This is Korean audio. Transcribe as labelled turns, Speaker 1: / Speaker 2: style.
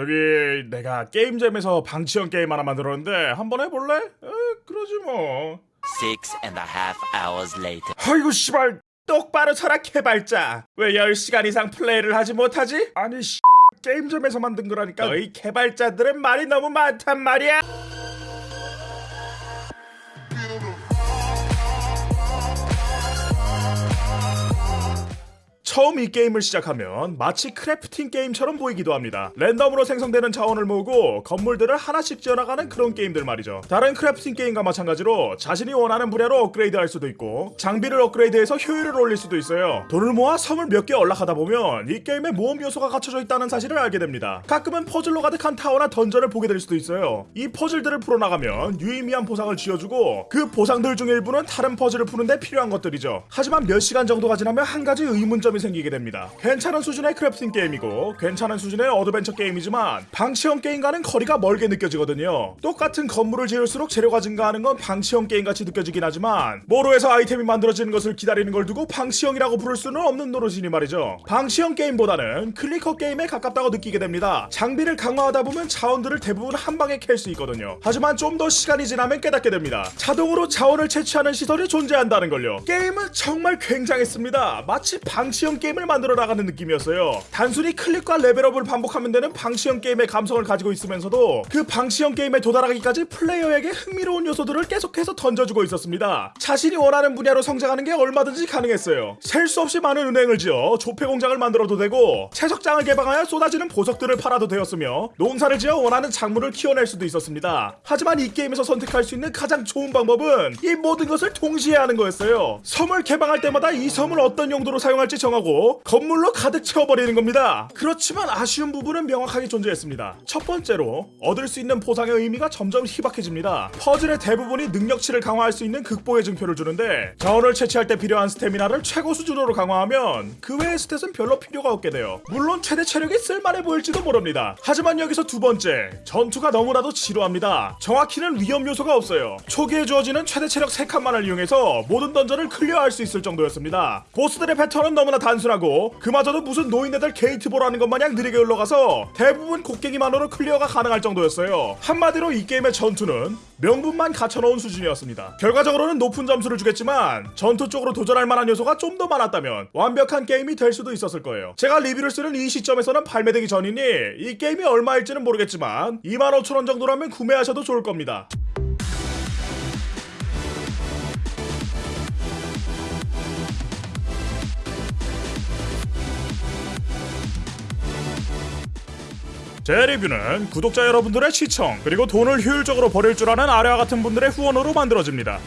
Speaker 1: 저기 내가 게임잼에서 방치형 게임 하나 만들었는데 한번 해볼래? 에, 그러지 뭐.
Speaker 2: Six and a half hours later.
Speaker 1: 아이고 씨발 똑바로 쳐라 개발자. 왜 10시간 이상 플레이를 하지 못하지? 아니 씨 게임점에서 만든 거라니까. 너희 개발자들은 말이 너무 많단 말이야. 처음 이 게임을 시작하면 마치 crafting 게임처럼 보이기도 합니다. 랜덤으로 생성되는 자원을 모으고 건물들을 하나씩 지어나가는 그런 게임들 말이죠. 다른 crafting 게임과 마찬가지로 자신이 원하는 분야로 업그레이드할 수도 있고 장비를 업그레이드해서 효율을 올릴 수도 있어요. 돈을 모아 섬을 몇 개 올라가다 보면 이 게임에 모험 요소가 갖춰져 있다는 사실을 알게 됩니다. 가끔은 퍼즐로 가득한 타워나 던전을 보게 될 수도 있어요. 이 퍼즐들을 풀어나가면 유의미한 보상을 쥐어주고 그 보상들 중 일부는 다른 퍼즐을 푸는데 필요한 것들이죠. 하지만 몇 시간 정도가 지나면 한 가지 의문점이 생기게 됩니다. 괜찮은 수준의 crafting 게임이고 괜찮은 수준의 어드벤처 게임이지만 방치형 게임과는 거리가 멀게 느껴지거든요. 똑같은 건물을 지을수록 재료가 증가하는 건 방치형 게임같이 느껴지긴 하지만 화로에서 아이템이 만들어지는 것을 기다리는 걸 두고 방치형이라고 부를 수는 없는 노릇이니 말이죠. 방치형 게임보다는 clicker 게임에 가깝다고 느끼게 됩니다. 장비를 강화하다 보면 자원들을 대부분 한 방에 캘 수 있거든요. 하지만 좀 더 시간이 지나면 깨닫게 됩니다. 자동으로 자원을 채취하는 시설이 존재한다는 걸요. 게임은 정말 굉장했습니다. 마치 방치형 게임을 만들어 나가는 느낌이었어요. 단순히 클릭과 레벨업을 반복하면 되는 방치형 게임의 감성을 가지고 있으면서도 그 방치형 게임에 도달하기까지 플레이어에게 흥미로운 요소들을 계속해서 던져주고 있었습니다. 자신이 원하는 분야로 성장하는 게 얼마든지 가능했어요. 셀 수 없이 많은 은행을 지어 조폐 공장을 만들어도 되고 채석장을 개방하여 쏟아지는 보석들을 팔아도 되었으며 농사를 지어 원하는 작물을 키워낼 수도 있었습니다. 하지만 이 게임에서 선택할 수 있는 가장 좋은 방법은 이 모든 것을 동시에 하는 거였어요. 섬을 개방할 때마다 이 섬을 어떤 용도로 사용할지 정하고 건물로 가득 채워버리는 겁니다. 그렇지만 아쉬운 부분은 명확하게 존재했습니다. 첫 번째로 얻을 수 있는 보상의 의미가 점점 희박해집니다. 퍼즐의 대부분이 능력치를 강화할 수 있는 극복의 증표를 주는데 자원을 채취할 때 필요한 스태미나를 최고 수준으로 강화하면 그 외의 스탯은 별로 필요가 없게 돼요. 물론 최대 체력이 쓸만해 보일지도 모릅니다. 하지만 여기서 두 번째 전투가 너무나도 지루합니다. 정확히는 위험 요소가 없어요. 초기에 주어지는 최대 체력 3칸만을 이용해서 모든 던전을 클리어할 수 있을 정도였습니다. 보스들의 패턴은 너무나 단순하고 그마저도 무슨 노인네들 게이트볼 하는 것 마냥 느리게 흘러가서 대부분 곡괭이만으로 클리어가 가능할 정도였어요. 한마디로 이 게임의 전투는 명분만 갖춰놓은 수준이었습니다. 결과적으로는 높은 점수를 주겠지만 전투 쪽으로 도전할 만한 요소가 좀 더 많았다면 완벽한 게임이 될 수도 있었을 거예요. 제가 리뷰를 쓰는 이 시점에서는 발매되기 전이니 이 게임이 얼마일지는 모르겠지만 25,000원 정도라면 구매하셔도 좋을 겁니다. 제 리뷰는 구독자 여러분들의 시청 그리고 돈을 효율적으로 버릴 줄 아는 아래와 같은 분들의 후원으로 만들어집니다.